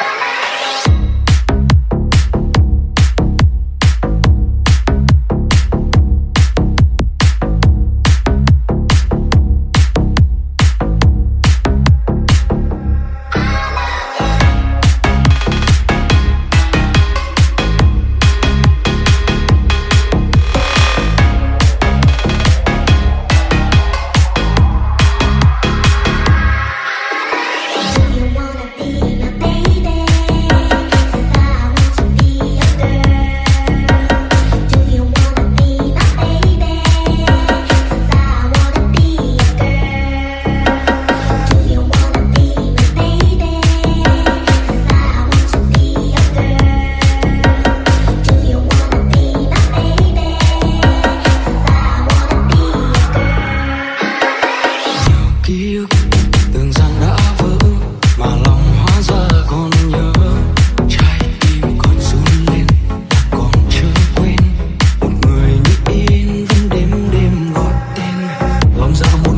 phải cuộc đời